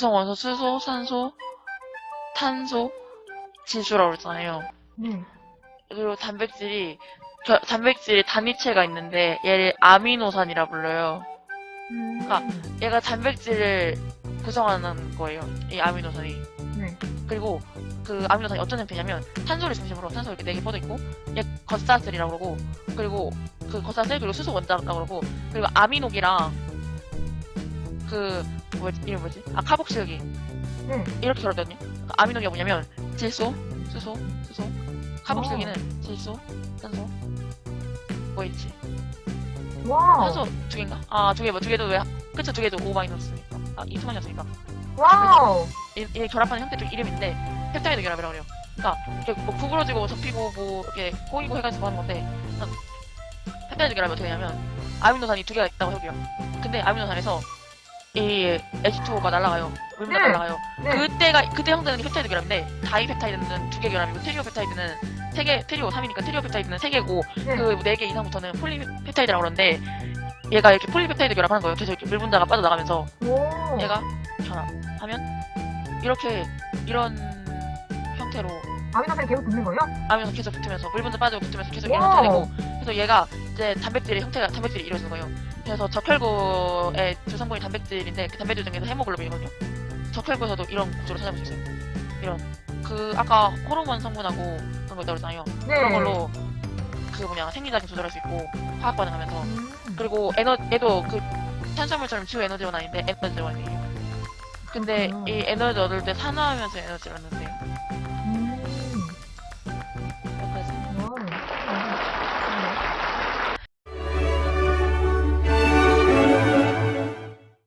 구성 원소 수소, 산소, 탄소, 질소라고 그랬잖아요. 네. 그리고 단백질이 겨- 단백질의 단위체가 있는데 얘를 아미노산이라 불러요. 음. 그러니까 얘가 단백질을 구성하는 거예요. 이 아미노산이. 네. 그리고 그 아미노산이 어떤 형태냐면 탄소를 중심으로 탄소 이렇게 네 개 뻗어 있고 얘 겉사슬이라고 그러고 그리고 그 겉사슬 그리고 수소 원자라고 그러고 그리고 아미노기랑 그 뭐지 이름 뭐지 아 카복실기 네. 이렇게 그러거든요. 그러니까 아미노기가 뭐냐면 질소, 수소, 수소, 카복실기는 질소, 산소, 뭐 있지? 와우. 탄소 두 개인가? 아두 개 뭐 두 개도 왜 그쵸 두 개도 O 마이너스니까 아 이투만이었으니까 와우. 이, 이 결합하는 형태 중 이름인데 펩타이드 결합이라고 그래요. 그러니까 이렇게 뭐 구부러지고 접히고 뭐 이렇게 꼬이고 해가지고 하는 건데 펩타이드 결합이 어떻게 되냐면 아미노산이 두 개가 있다고 해볼게요. 근데 아미노산에서 이 H2O가 날아가요. 물만 네. 날아가요. 네. 그때가 그때 형태는 펩타이드 결합인데 다이 펩타이드는 두 개 결합이고 트리오 펩타이드는 세 개, 트리오 3이니까 트리오 펩타이드는 세 개고 네. 그네 개 이상부터는 폴리 펩타이드라고 그러는데 얘가 이렇게 폴리 펩타이드 결합하는 거예요. 계속 이렇게 물 분자가 빠져나가면서 오. 얘가 결합하면 이렇게 이런 형태로 아미노산이 계속 붙는 거예요? 아미노산 계속 붙으면서 물 분자 빠지고 붙으면서 계속 이런 wow. 형태되고 그래서 얘가 이제 단백질의 형태가 단백질이 이루어지는 거예요. 그래서 적혈구의 주성분이 단백질인데 그 단백질 중에서 헤모글로빈이거든요. 적혈구에서도 이런 구조를 찾아볼 수 있어요. 이런 그 아까 호르몬 성분하고 그런 거 있다고 그랬잖아요. 네. 그런 걸로 그 뭐냐 생리작용 조절할 수 있고 화학 반응하면서 음. 그리고 에너 얘도 그 탄수화물처럼 지우 에너지 원 아닌데 에너지 원이에요. 근데 음. 이 에너지 얻을 때 산화하면서 에너지를 얻는데요.